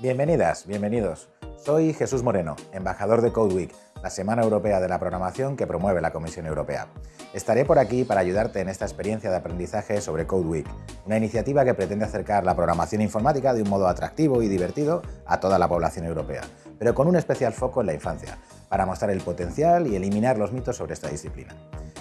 Bienvenidas, bienvenidos. Soy Jesús Moreno, embajador de Code Week, la Semana Europea de la Programación que promueve la Comisión Europea. Estaré por aquí para ayudarte en esta experiencia de aprendizaje sobre Code Week, una iniciativa que pretende acercar la programación informática de un modo atractivo y divertido a toda la población europea, pero con un especial foco en la infancia, para mostrar el potencial y eliminar los mitos sobre esta disciplina.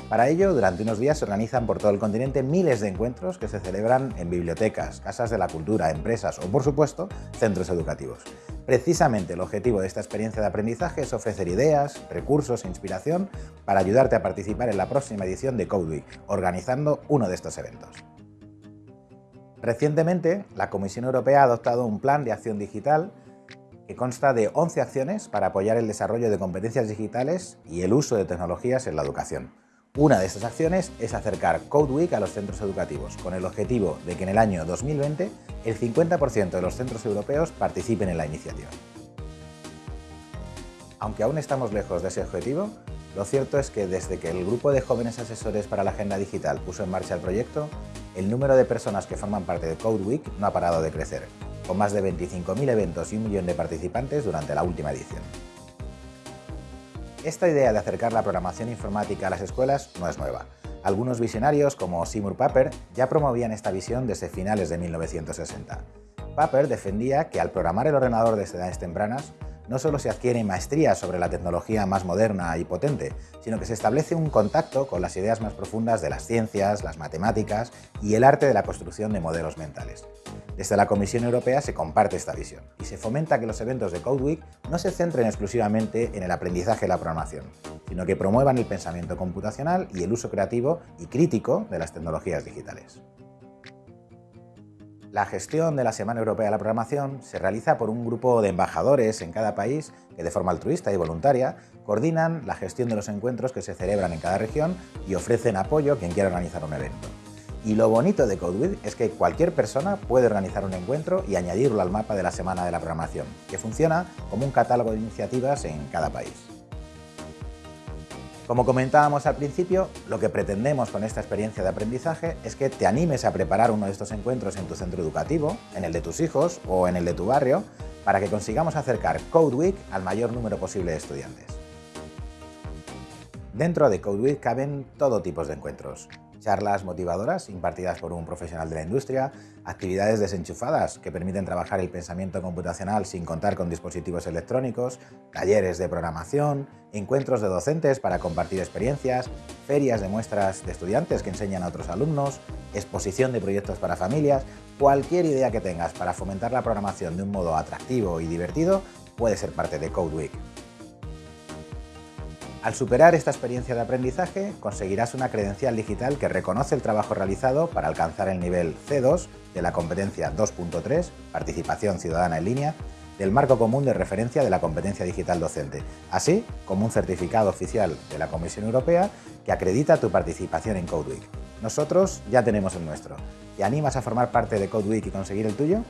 Para ello, durante unos días se organizan por todo el continente miles de encuentros que se celebran en bibliotecas, casas de la cultura, empresas o, por supuesto, centros educativos. Precisamente el objetivo de esta experiencia de aprendizaje es ofrecer ideas, recursos e inspiración para ayudarte a participar en la próxima edición de Code Week, organizando uno de estos eventos. Recientemente, la Comisión Europea ha adoptado un plan de acción digital que consta de 11 acciones para apoyar el desarrollo de competencias digitales y el uso de tecnologías en la educación. Una de estas acciones es acercar Code Week a los centros educativos, con el objetivo de que en el año 2020 el 50% de los centros europeos participen en la iniciativa. Aunque aún estamos lejos de ese objetivo, lo cierto es que desde que el grupo de jóvenes asesores para la agenda digital puso en marcha el proyecto, el número de personas que forman parte de Code Week no ha parado de crecer, con más de 25.000 eventos y un millón de participantes durante la última edición. Esta idea de acercar la programación informática a las escuelas no es nueva. Algunos visionarios, como Seymour Papert, ya promovían esta visión desde finales de 1960. Papert defendía que al programar el ordenador desde edades tempranas, no solo se adquiere maestría sobre la tecnología más moderna y potente, sino que se establece un contacto con las ideas más profundas de las ciencias, las matemáticas y el arte de la construcción de modelos mentales. Desde la Comisión Europea se comparte esta visión y se fomenta que los eventos de Code Week no se centren exclusivamente en el aprendizaje de la programación, sino que promuevan el pensamiento computacional y el uso creativo y crítico de las tecnologías digitales. La gestión de la Semana Europea de la Programación se realiza por un grupo de embajadores en cada país que de forma altruista y voluntaria coordinan la gestión de los encuentros que se celebran en cada región y ofrecen apoyo a quien quiera organizar un evento. Y lo bonito de CodeWith es que cualquier persona puede organizar un encuentro y añadirlo al mapa de la Semana de la Programación, que funciona como un catálogo de iniciativas en cada país. Como comentábamos al principio, lo que pretendemos con esta experiencia de aprendizaje es que te animes a preparar uno de estos encuentros en tu centro educativo, en el de tus hijos o en el de tu barrio, para que consigamos acercar Code Week al mayor número posible de estudiantes. Dentro de Code Week caben todo tipo de encuentros, charlas motivadoras impartidas por un profesional de la industria, actividades desenchufadas que permiten trabajar el pensamiento computacional sin contar con dispositivos electrónicos, talleres de programación, encuentros de docentes para compartir experiencias, ferias de muestras de estudiantes que enseñan a otros alumnos, exposición de proyectos para familias, cualquier idea que tengas para fomentar la programación de un modo atractivo y divertido puede ser parte de Code Week. Al superar esta experiencia de aprendizaje, conseguirás una credencial digital que reconoce el trabajo realizado para alcanzar el nivel C2 de la competencia 2.3, Participación Ciudadana en Línea, del marco común de referencia de la competencia digital docente, así como un certificado oficial de la Comisión Europea que acredita tu participación en CodeWeek. Nosotros ya tenemos el nuestro. ¿Te animas a formar parte de CodeWeek y conseguir el tuyo?